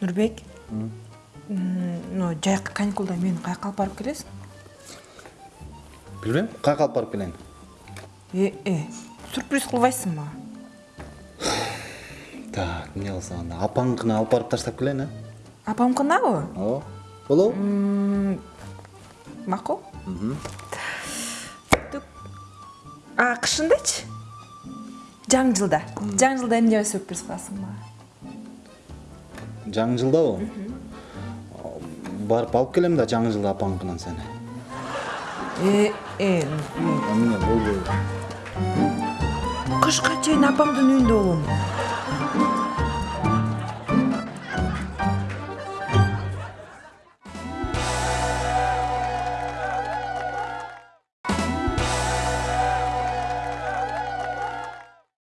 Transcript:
нурбек мына жайкы каникулда мени каяка алып барып келесиң билбейм каяка алып барып келейин э э сюрприз кылбайсың мага так эмне кылсак анда апаңыкына алып барып таштап келейин э апамкынабы ооба болобу макул а кышындачы жаңы жылда жаңы жылда эмне сюрприз кыласың мага жаңы жылдабы барып алып келем да жаңы жылда эмне болбойбу кышка чейин апаңдын үйүндө болом